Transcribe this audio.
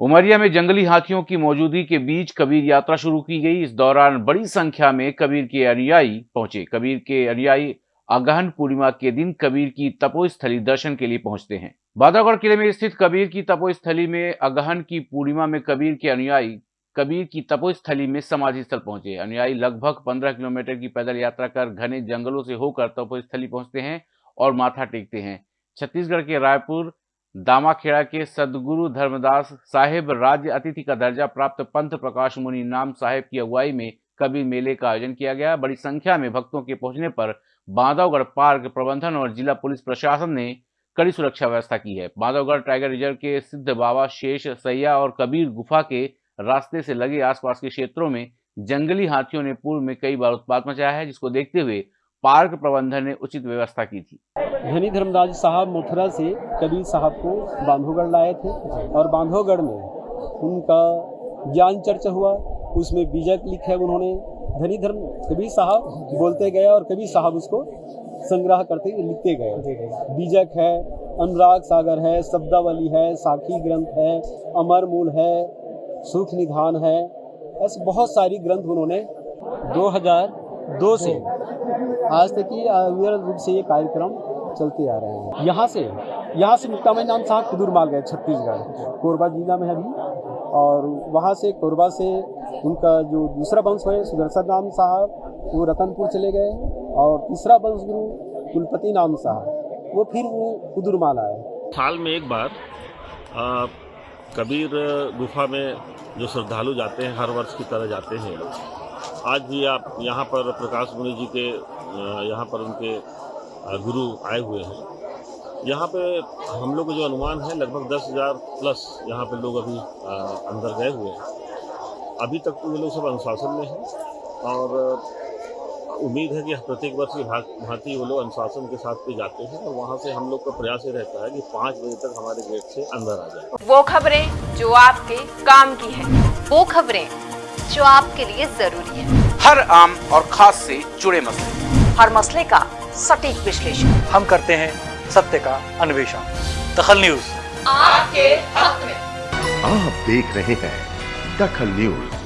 उमरिया में जंगली हाथियों की मौजूदगी के बीच कबीर यात्रा शुरू की गई। इस दौरान बड़ी संख्या में कबीर के अनुयायी पहुँचे। कबीर के अनुयायी अगहन पूर्णिमा के दिन कबीर की तपोस्थली दर्शन के लिए पहुँचते हैं। बांधवगढ़ किले में स्थित कबीर की तपोस्थली में अगहन की पूर्णिमा में कबीर के अनुयायी, कबीर की तपोस्थली में समाधि स्थल पहुँचे। अनुयायी लगभग 15 किलोमीटर की पैदल यात्रा कर घने जंगलों से होकर तपोस्थली पहुँचते हैं और माथा टेकते हैं। छत्तीसगढ़ के रायपुर दामाखेड़ा के सदगुरु धर्मदास साहेब राज्य अतिथि का दर्जा प्राप्त पंथ प्रकाश मुनि नाम साहेब की अगुवाई में कबीर मेले का आयोजन किया गया। बड़ी संख्या में भक्तों के पहुँचने पर बांधवगढ़ पार्क प्रबंधन और जिला पुलिस प्रशासन ने कड़ी सुरक्षा व्यवस्था की है। बांधवगढ़ टाइगर रिज़र्व के सिद्ध बाबा शेष सैया और कबीर गुफा के रास्ते से लगे आसपास के क्षेत्रों में जंगली हाथियों ने पूर्व में कई बार उत्पात मचाया है, जिसको देखते हुए पार्क प्रबंधन ने उचित व्यवस्था की थी। धनी धर्मदास साहब मथुरा से कबीर साहब को बांधवगढ़ लाए थे और बांधवगढ़ में उनका ज्ञान चर्चा हुआ, उसमें बीजक लिखे उन्होंने। धनी धर्म, कबीर साहब बोलते गए और कबीर साहब उसको संग्रह करते लिखते गए। बीजक है, अनुराग सागर है, शब्दावली है, साखी ग्रंथ है, अमर मूल है, सुख निधान है। ऐसे बहुत सारी ग्रंथ उन्होंने 2002 से आज तक अविरत रूप से ये कार्यक्रम चलते आ रहे हैं। यहाँ से यहाँ से मुक्तामय नाम साहब कुदूर माल गए छत्तीसगढ़। कोरबा जिला में अभी और वहाँ से कोरबा से उनका जो दूसरा वंश है सुदर्शन नाम साहब वो रतनपुर चले गए और तीसरा वंश गुरु कुलपति नाम साहब वो फिर वो कुदूर माल आए साल में एक बार आ, कबीर गुफा में जो श्रद्धालु जाते हैं हर वर्ष की तरह जाते हैं आज भी आप यहाँ पर प्रकाश मुनि जी के यहाँ पर उनके गुरु आए हुए हैं। यहाँ पे हम लोग को जो अनुमान है, लगभग दस हज़ार प्लस यहाँ पे लोग अभी अंदर गए हुए हैं। अभी तक तो ये लोग सब अनुशासन में हैं और उम्मीद है कि प्रत्येक वर्ष की भांति वो लोग अनुशासन के साथ भी जाते हैं और वहाँ से हम लोग का प्रयास ये रहता है कि पाँच बजे तक हमारे गेट से अंदर आ जाए। वो खबरें जो आपके काम की है, वो खबरें जो आपके लिए ज़रूरी है। हर आम और खास से जुड़े मसले। हर मसले का सटीक विश्लेषण। हम करते हैं सत्य का अन्वेषण। दखल न्यूज़। आपके हक में। आप देख रहे हैं दखल न्यूज़।